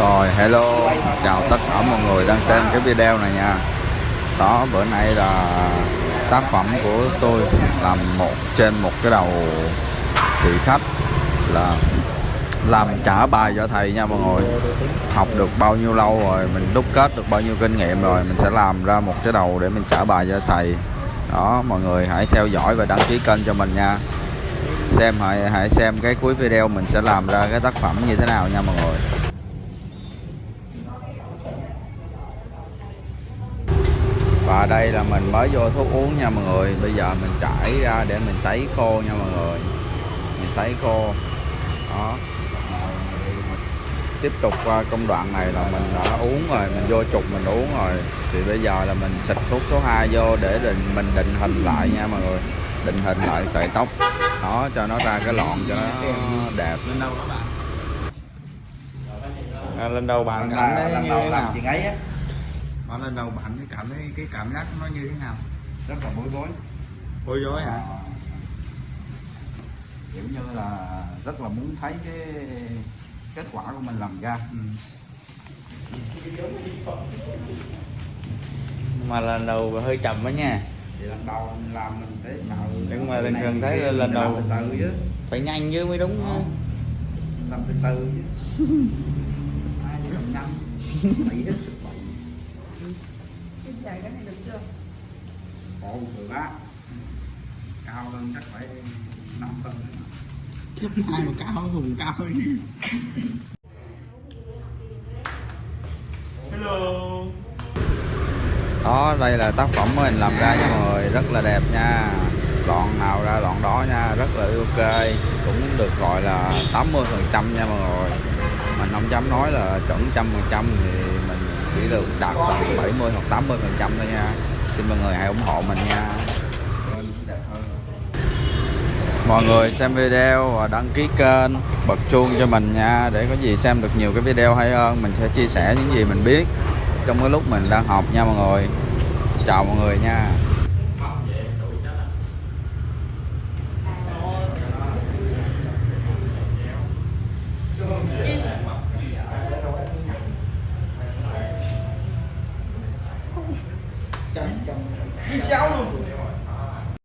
Rồi, hello. Chào tất cả mọi người đang xem cái video này nha. Đó, bữa nay là tác phẩm của tôi làm một trên một cái đầu vị khách là làm trả bài cho thầy nha mọi người. Học được bao nhiêu lâu rồi, mình đúc kết được bao nhiêu kinh nghiệm rồi, mình sẽ làm ra một cái đầu để mình trả bài cho thầy. Đó, mọi người hãy theo dõi và đăng ký kênh cho mình nha. Xem hãy hãy xem cái cuối video mình sẽ làm ra cái tác phẩm như thế nào nha mọi người. Và đây là mình mới vô thuốc uống nha mọi người. Bây giờ mình trải ra để mình sấy khô nha mọi người. Mình sấy khô. Đó. Tiếp tục qua công đoạn này là mình đã uống rồi mình vô trục mình uống rồi. Thì bây giờ là mình xịt thuốc số 2 vô để định mình định hình lại nha mọi người. Định hình lại sợi tóc. Đó cho nó ra cái lọn cho nó đẹp. À, lên đầu bạn thấy lần như đầu làm nào? chuyện ấy á Mà lần đầu bạn cái cảm thấy cái cảm giác nó như thế nào? rất là bối rối. Bối rối hả? Kiểu như là rất là muốn thấy cái kết quả của mình làm ra. Ừ. mà lần đầu hơi chậm đó nha. Thì lần đầu mình làm mình sẽ sợ Nhưng mà này thường thấy là lần đầu- từ từ chứ. phải nhanh chứ mới đúng Đó. làm từ từ chứ. Ai cũng làm nhanh Cái dài cái này được chưa? bộ mười ba cao hơn chắc phải năm phân Ai mà cao hùng cao hơn. Đó đây là tác phẩm mình làm ra nha mọi người. Rất là đẹp nha. Lọn nào ra lọn đó nha. Rất là ok. Cũng được gọi là 80 phần trăm nha mọi người. Mình không dám nói là chuẩn trăm phần trăm thì chỉ được đạt khoảng 70 hoặc 80 phần trăm thôi nha. Xin mọi người hãy ủng hộ mình nha. Mọi người xem video và đăng ký kênh bật chuông cho mình nha. Để có gì xem được nhiều cái video hay hơn, mình sẽ chia sẻ những gì mình biết trong cái lúc mình đang học nha mọi người. Chào mọi người nha. trong trong cháu luôn.